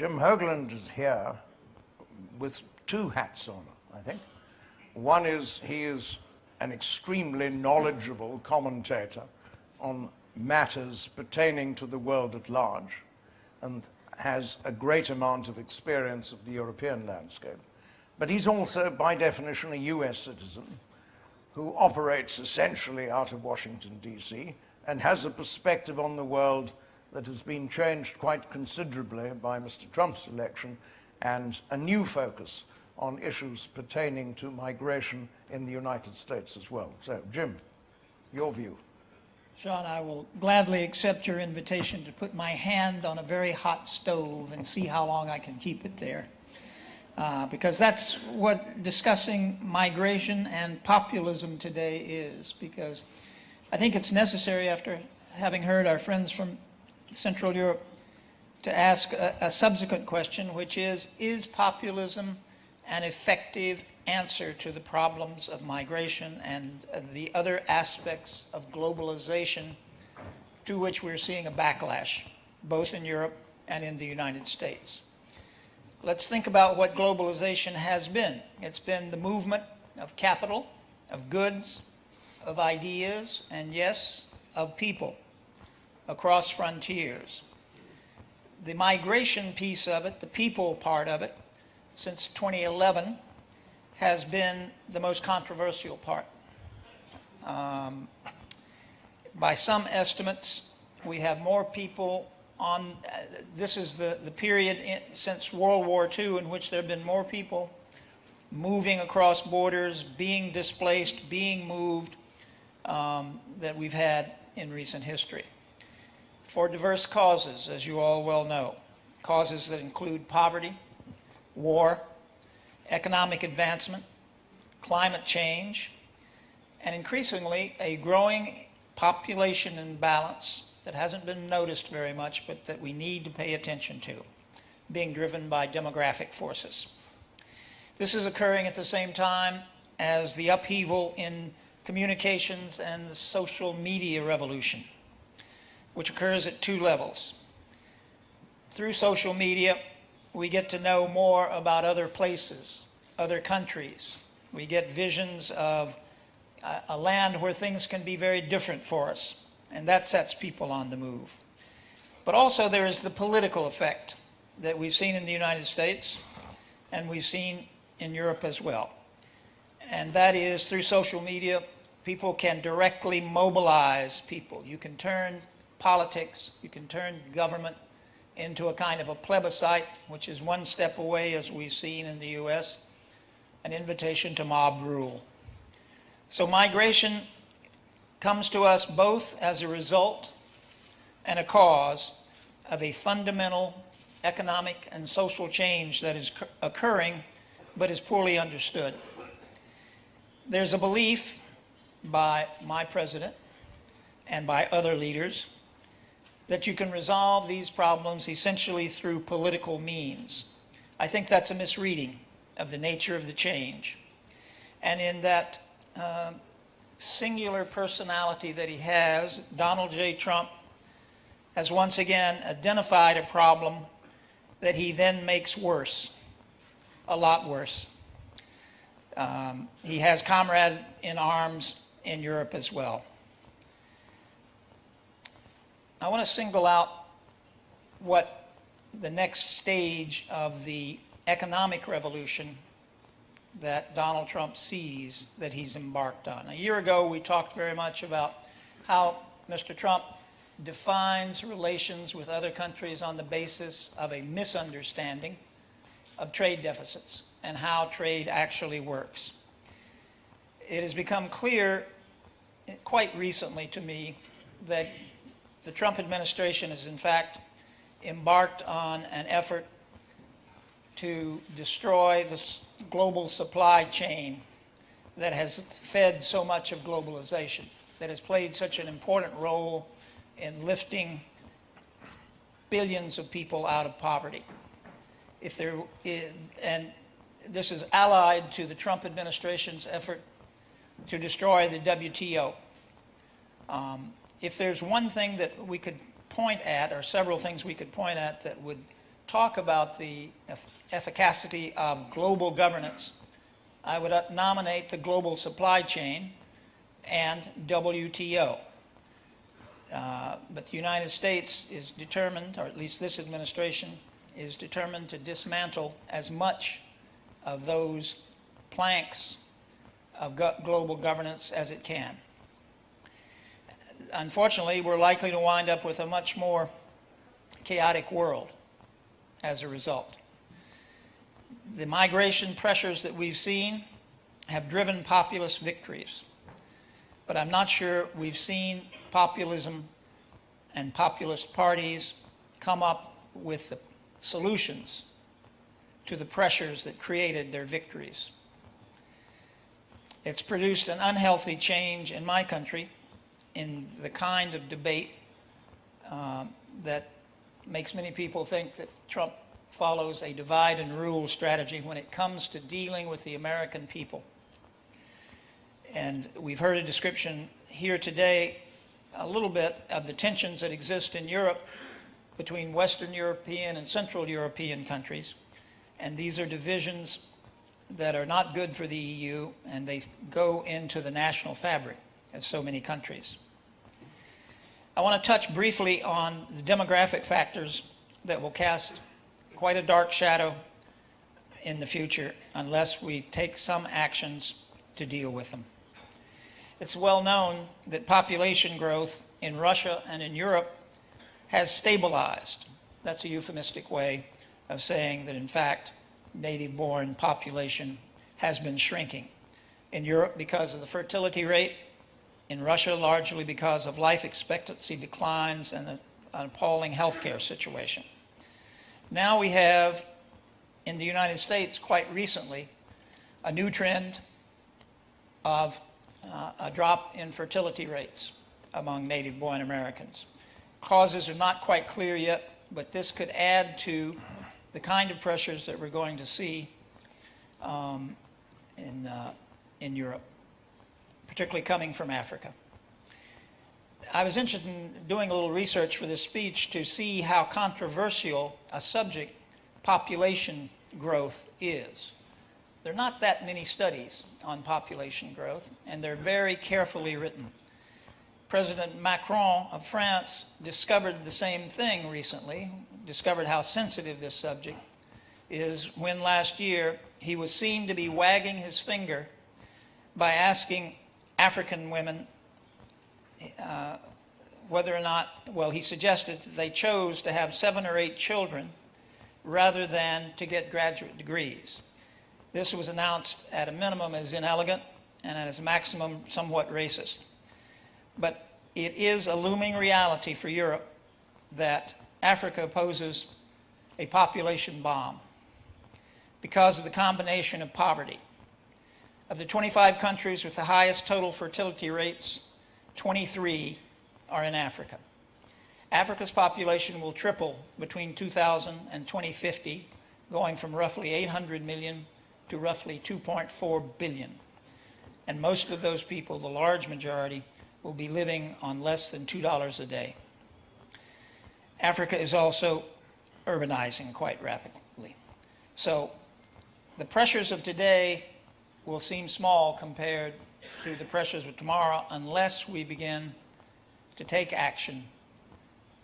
Jim Hoagland is here with two hats on, I think. One is he is an extremely knowledgeable commentator on matters pertaining to the world at large and has a great amount of experience of the European landscape. But he's also, by definition, a US citizen who operates essentially out of Washington, D.C., and has a perspective on the world that has been changed quite considerably by Mr. Trump's election and a new focus on issues pertaining to migration in the United States as well. So, Jim, your view. Sean, I will gladly accept your invitation to put my hand on a very hot stove and see how long I can keep it there. Uh, because that's what discussing migration and populism today is. Because I think it's necessary, after having heard our friends from Central Europe, to ask a, a subsequent question, which is, is populism an effective answer to the problems of migration and the other aspects of globalization to which we're seeing a backlash, both in Europe and in the United States. Let's think about what globalization has been. It's been the movement of capital, of goods, of ideas, and yes, of people across frontiers. The migration piece of it, the people part of it, since 2011 has been the most controversial part. Um, by some estimates, we have more people on, uh, this is the, the period in, since World War II in which there have been more people moving across borders, being displaced, being moved, um, that we've had in recent history. For diverse causes, as you all well know, causes that include poverty, war, economic advancement, climate change, and increasingly a growing population imbalance that hasn't been noticed very much, but that we need to pay attention to, being driven by demographic forces. This is occurring at the same time as the upheaval in communications and the social media revolution, which occurs at two levels. Through social media, we get to know more about other places, other countries. We get visions of a land where things can be very different for us, and that sets people on the move. But also there is the political effect that we've seen in the United States and we've seen in Europe as well. And that is through social media, people can directly mobilize people. You can turn politics, you can turn government into a kind of a plebiscite, which is one step away, as we've seen in the U.S., an invitation to mob rule. So migration comes to us both as a result and a cause of a fundamental economic and social change that is occurring but is poorly understood. There's a belief by my president and by other leaders that you can resolve these problems essentially through political means. I think that's a misreading of the nature of the change. And in that uh, singular personality that he has, Donald J. Trump has once again identified a problem that he then makes worse, a lot worse. Um, he has comrades in arms in Europe as well. I want to single out what the next stage of the economic revolution that Donald Trump sees that he's embarked on. A year ago, we talked very much about how Mr. Trump defines relations with other countries on the basis of a misunderstanding of trade deficits and how trade actually works. It has become clear quite recently to me that the Trump administration has in fact embarked on an effort to destroy the global supply chain that has fed so much of globalization, that has played such an important role in lifting billions of people out of poverty. If there is, and this is allied to the Trump administration's effort to destroy the WTO. Um, if there's one thing that we could point at, or several things we could point at that would talk about the eff- efficacy of global governance, I would uh, nominate the global supply chain and WTO. Uh, But the United States is determined, or at least this administration, is determined to dismantle as much of those planks of go- global governance as it can. Unfortunately, we're likely to wind up with a much more chaotic world as a result. The migration pressures that we've seen have driven populist victories, but I'm not sure we've seen populism and populist parties come up with the solutions to the pressures that created their victories. It's produced an unhealthy change in my country in the kind of debate um, that makes many people think that Trump follows a divide and rule strategy when it comes to dealing with the American people. And we've heard a description here today, a little bit of the tensions that exist in Europe between Western European and Central European countries. And these are divisions that are not good for the EU, and they go into the national fabric of so many countries. I want to touch briefly on the demographic factors that will cast quite a dark shadow in the future unless we take some actions to deal with them. It's well known that population growth in Russia and in Europe has stabilized. That's a euphemistic way of saying that, in fact, native-born population has been shrinking. In Europe, because of the fertility rate, in Russia, largely because of life expectancy declines and an appalling healthcare situation. Now we have, in the United States, quite recently, a new trend of uh, a drop in fertility rates among native-born Americans. Causes are not quite clear yet, but this could add to the kind of pressures that we're going to see um, in, uh, in Europe, particularly coming from Africa. I was interested in doing a little research for this speech to see how controversial a subject population growth is. There are not that many studies on population growth, and they're very carefully written. President Macron of France discovered the same thing recently, discovered how sensitive this subject is when last year he was seen to be wagging his finger by asking African women uh, whether or not, well, he suggested they chose to have seven or eight children rather than to get graduate degrees. This was announced at a minimum as inelegant and at its maximum somewhat racist. But it is a looming reality for Europe that Africa poses a population bomb because of the combination of poverty. Of the 25 countries with the highest total fertility rates, 23 are in Africa. Africa's population will triple between 2000 and 2050, going from roughly 800 million to roughly 2.4 billion. And most of those people, the large majority, will be living on less than $2 a day. Africa is also urbanizing quite rapidly. So the pressures of today will seem small compared to the pressures of tomorrow unless we begin to take action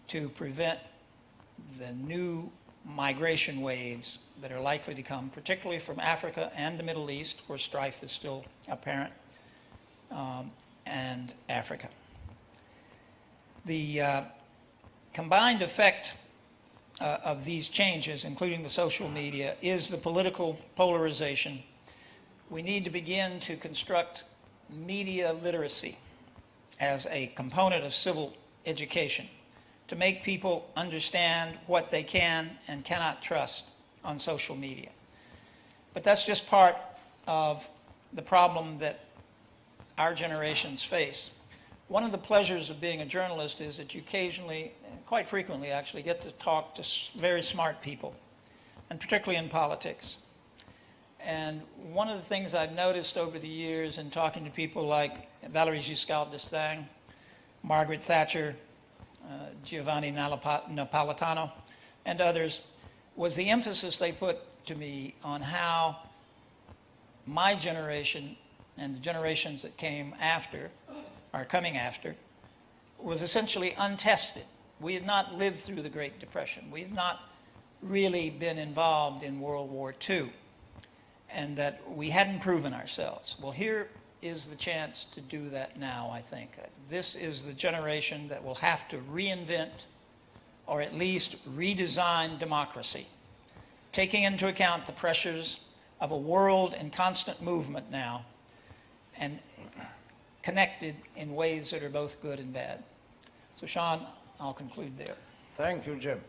to prevent the new migration waves that are likely to come, particularly from Africa and the Middle East, where strife is still apparent, um, and Africa. The uh, combined effect uh, of these changes, including the social media, is the political polarization. We need to begin to construct media literacy as a component of civil education to make people understand what they can and cannot trust on social media. But that's just part of the problem that our generations face. One of the pleasures of being a journalist is that you occasionally, quite frequently actually, get to talk to very smart people, and particularly in politics. And one of the things I've noticed over the years in talking to people like Valéry Giscard d'Estaing, Margaret Thatcher, uh, Giovanni Napolitano, and others, was the emphasis they put to me on how my generation and the generations that came after, are coming after, was essentially untested. We had not lived through the Great Depression. We had not really been involved in World War II, and that we hadn't proven ourselves. Well, here is the chance to do that now, I think. This is the generation that will have to reinvent or at least redesign democracy, taking into account the pressures of a world in constant movement now and connected in ways that are both good and bad. So Sean, I'll conclude there. Thank you, Jim.